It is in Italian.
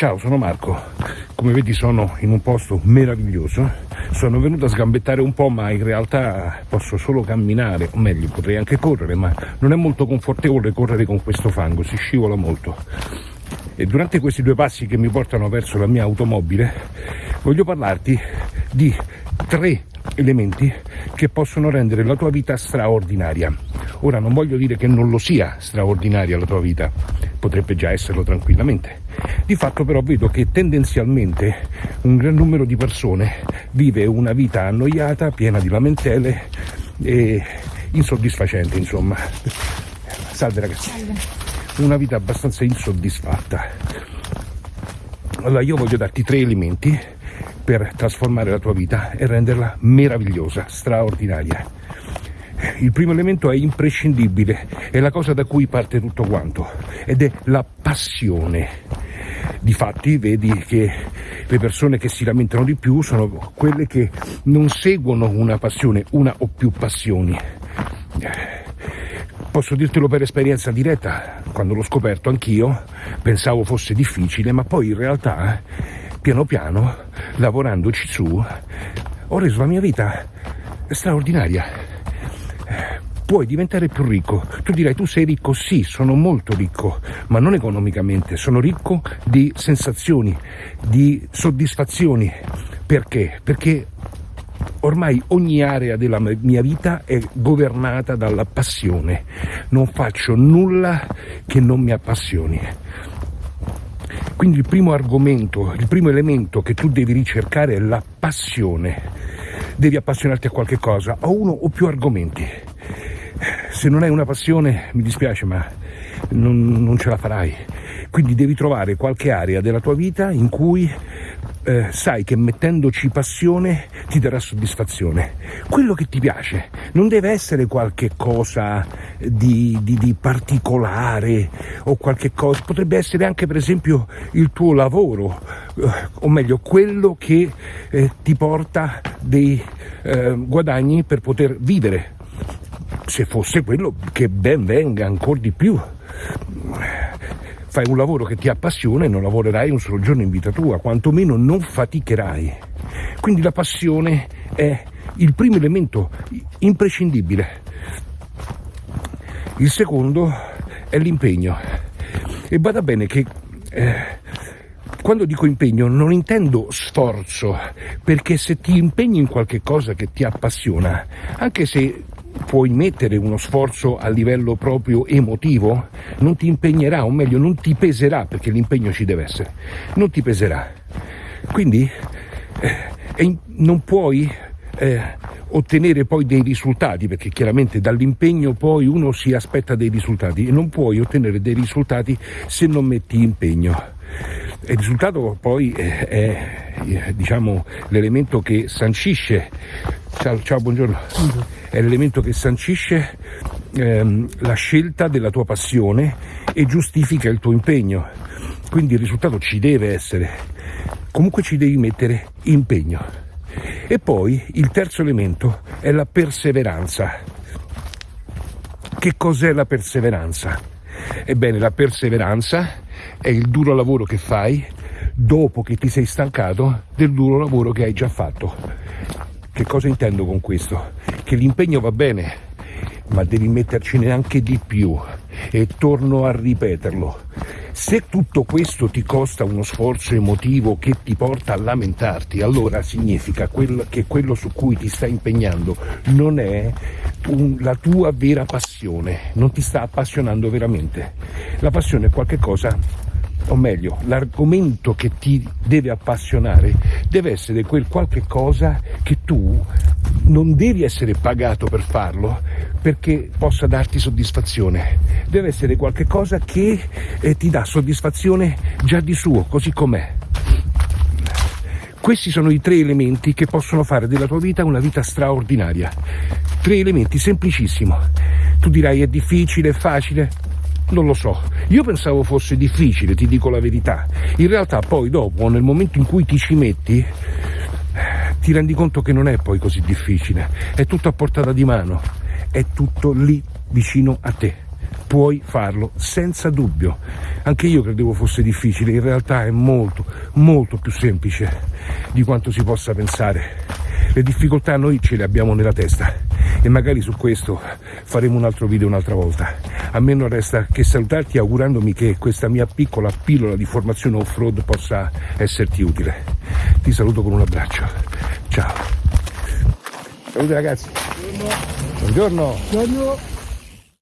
Ciao, sono Marco. Come vedi sono in un posto meraviglioso. Sono venuto a sgambettare un po', ma in realtà posso solo camminare, o meglio, potrei anche correre, ma non è molto confortevole correre con questo fango, si scivola molto. E durante questi due passi che mi portano verso la mia automobile, voglio parlarti di tre elementi che possono rendere la tua vita straordinaria. Ora non voglio dire che non lo sia straordinaria la tua vita, potrebbe già esserlo tranquillamente. Di fatto però vedo che tendenzialmente un gran numero di persone vive una vita annoiata, piena di lamentele e insoddisfacente, insomma. Salve ragazzi. Una vita abbastanza insoddisfatta. Allora io voglio darti tre elementi per trasformare la tua vita e renderla meravigliosa, straordinaria. Il primo elemento è imprescindibile, è la cosa da cui parte tutto quanto, ed è la passione. Difatti vedi che le persone che si lamentano di più sono quelle che non seguono una passione, una o più passioni. Posso dirtelo per esperienza diretta, quando l'ho scoperto anch'io pensavo fosse difficile, ma poi in realtà, piano piano, lavorandoci su, ho reso la mia vita straordinaria puoi diventare più ricco. Tu dirai, tu sei ricco? Sì, sono molto ricco, ma non economicamente, sono ricco di sensazioni, di soddisfazioni. Perché? Perché ormai ogni area della mia vita è governata dalla passione. Non faccio nulla che non mi appassioni. Quindi il primo argomento, il primo elemento che tu devi ricercare è la passione. Devi appassionarti a qualche cosa, a uno o più argomenti se non hai una passione, mi dispiace, ma non, non, ce la farai. Quindi devi trovare qualche area della tua vita in cui eh, sai che mettendoci passione ti darà soddisfazione. Quello che ti piace non deve essere qualche cosa di, di, di particolare o qualche cosa, potrebbe essere anche per esempio il tuo lavoro, eh, o meglio quello che eh, ti porta dei eh, guadagni per poter vivere se fosse quello che ben venga ancora di più. Fai un lavoro che ti appassiona e non lavorerai un solo giorno in vita tua, quantomeno non faticherai. Quindi la passione è il primo elemento imprescindibile. Il secondo è l'impegno. E bada bene che eh, quando dico impegno non intendo sforzo, perché se ti impegni in qualche cosa che ti appassiona, anche se puoi mettere uno sforzo a livello proprio emotivo, non ti impegnerà, o meglio non ti peserà, perché l'impegno ci deve essere, non ti peserà. Quindi eh, non puoi eh, ottenere poi dei risultati, perché chiaramente dall'impegno poi uno si aspetta dei risultati e non puoi ottenere dei risultati se non metti impegno. Il risultato poi è, è diciamo, l'elemento che sancisce, ciao, ciao buongiorno, è l'elemento che sancisce ehm, la scelta della tua passione e giustifica il tuo impegno. Quindi il risultato ci deve essere, comunque ci devi mettere impegno. E poi il terzo elemento è la perseveranza. Che cos'è la perseveranza? Ebbene, la perseveranza è il duro lavoro che fai dopo che ti sei stancato del duro lavoro che hai già fatto. Che cosa intendo con questo? Che l'impegno va bene, ma devi mettercene anche di più e torno a ripeterlo. Se tutto questo ti costa uno sforzo emotivo che ti porta a lamentarti, allora significa che quello su cui ti stai impegnando non è un, la tua vera passione, non ti sta appassionando veramente. La passione è qualcosa o meglio, l'argomento che ti deve appassionare deve essere quel qualche cosa che tu non devi essere pagato per farlo perché possa darti soddisfazione. Deve essere qualche cosa che eh, ti dà soddisfazione già di suo, così com'è. Questi sono i tre elementi che possono fare della tua vita una vita straordinaria. Tre elementi semplicissimo. Tu dirai è difficile, è facile, non lo so, io pensavo fosse difficile, ti dico la verità. In realtà poi dopo, nel momento in cui ti ci metti, ti rendi conto che non è poi così difficile, è tutto a portata di mano, è tutto lì vicino a te. puoi farlo senza dubbio. Anche io credevo fosse difficile, in realtà è molto, molto più semplice di quanto si possa pensare. Le difficoltà noi ce le abbiamo nella testa e magari su questo faremo un altro video un'altra volta. A me non resta che salutarti augurandomi che questa mia piccola pillola di formazione off-road possa esserti utile. Ti saluto con un abbraccio. Ciao. Salute ragazzi. Buongiorno. Buongiorno.